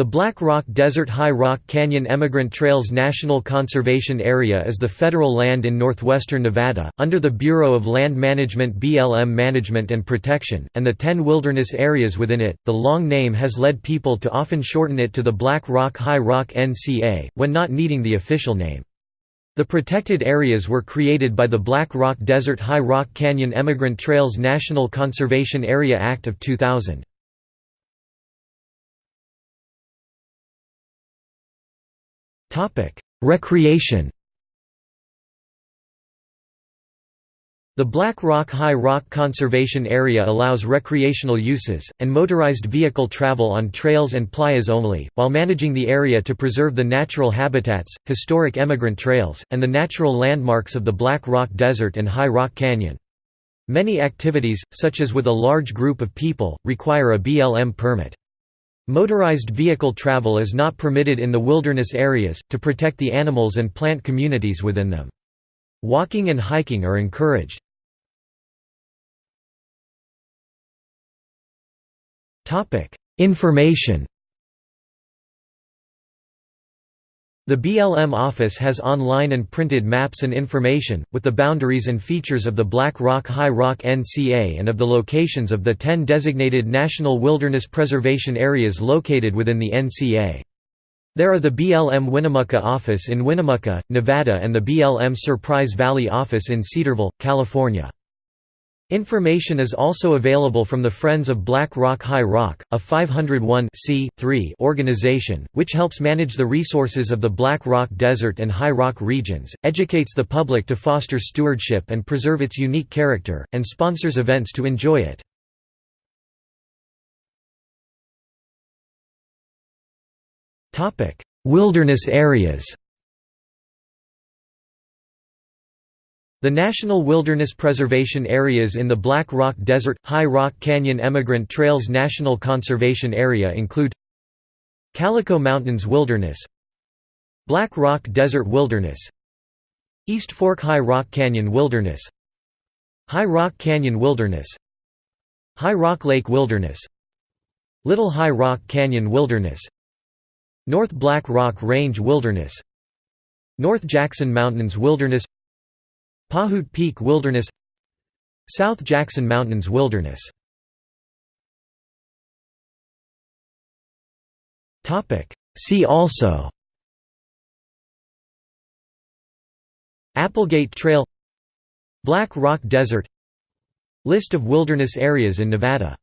The Black Rock Desert High Rock Canyon Emigrant Trails National Conservation Area is the federal land in northwestern Nevada, under the Bureau of Land Management BLM Management and Protection, and the ten wilderness areas within it. The long name has led people to often shorten it to the Black Rock High Rock NCA, when not needing the official name. The protected areas were created by the Black Rock Desert High Rock Canyon Emigrant Trails National Conservation Area Act of 2000. Recreation The Black Rock High Rock Conservation Area allows recreational uses, and motorized vehicle travel on trails and playas only, while managing the area to preserve the natural habitats, historic emigrant trails, and the natural landmarks of the Black Rock Desert and High Rock Canyon. Many activities, such as with a large group of people, require a BLM permit. Motorized vehicle travel is not permitted in the wilderness areas, to protect the animals and plant communities within them. Walking and hiking are encouraged. Information The BLM office has online and printed maps and information, with the boundaries and features of the Black Rock High Rock NCA and of the locations of the 10 designated National Wilderness Preservation Areas located within the NCA. There are the BLM Winnemucca office in Winnemucca, Nevada and the BLM Surprise Valley office in Cedarville, California. Information is also available from the Friends of Black Rock High Rock, a 501 organization, which helps manage the resources of the Black Rock Desert and High Rock regions, educates the public to foster stewardship and preserve its unique character, and sponsors events to enjoy it. Wilderness areas The National Wilderness Preservation Areas in the Black Rock Desert – High Rock Canyon Emigrant Trails National Conservation Area include Calico Mountains Wilderness Black Rock Desert Wilderness East Fork High Rock Canyon Wilderness High Rock Canyon Wilderness High Rock Lake Wilderness Little High Rock Canyon Wilderness North Black Rock Range Wilderness North Jackson Mountains Wilderness Pahute Peak Wilderness South Jackson Mountains Wilderness. See also Applegate Trail Black Rock Desert List of wilderness areas in Nevada